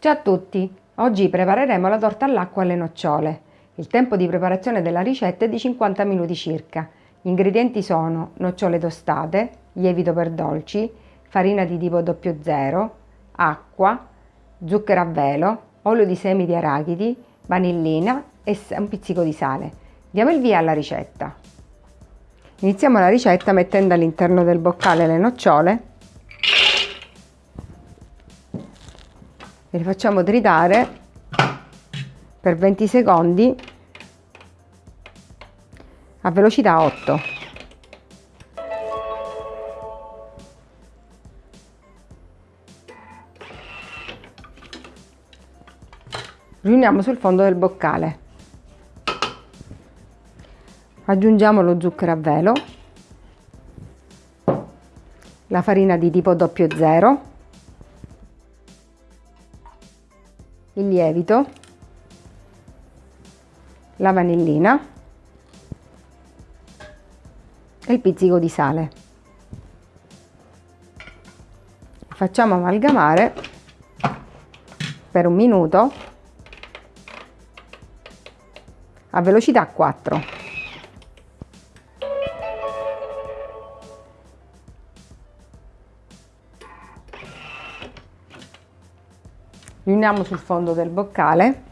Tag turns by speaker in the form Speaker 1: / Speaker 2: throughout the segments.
Speaker 1: Ciao a tutti! Oggi prepareremo la torta all'acqua alle nocciole. Il tempo di preparazione della ricetta è di 50 minuti circa. Gli ingredienti sono nocciole tostate, lievito per dolci, farina di tipo 00, acqua, zucchero a velo, olio di semi di arachidi, vanillina e un pizzico di sale. Diamo il via alla ricetta. Iniziamo la ricetta mettendo all'interno del boccale le nocciole e le facciamo tritare per 20 secondi a velocità 8 riuniamo sul fondo del boccale. Aggiungiamo lo zucchero a velo la farina di tipo 00 il lievito, la vanillina e il pizzico di sale. Facciamo amalgamare per un minuto a velocità 4. Riuniamo sul fondo del boccale.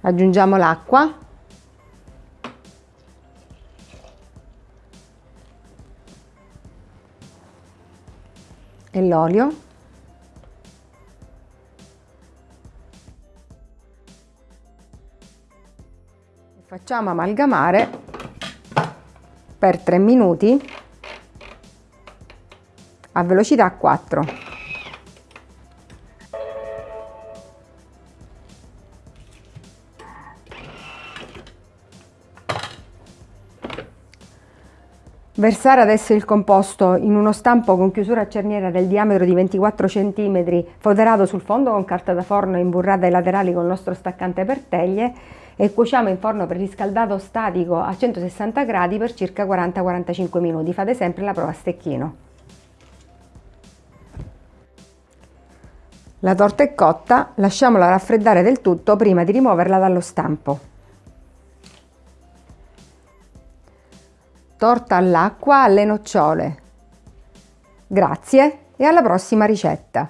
Speaker 1: Aggiungiamo l'acqua. E l'olio. Facciamo amalgamare per 3 minuti a velocità 4. Versare adesso il composto in uno stampo con chiusura a cerniera del diametro di 24 cm foderato sul fondo con carta da forno imburrata ai laterali con il nostro staccante per teglie e cuociamo in forno preriscaldato statico a 160 gradi per circa 40-45 minuti. Fate sempre la prova a stecchino. La torta è cotta, lasciamola raffreddare del tutto prima di rimuoverla dallo stampo. Torta all'acqua alle nocciole. Grazie e alla prossima ricetta!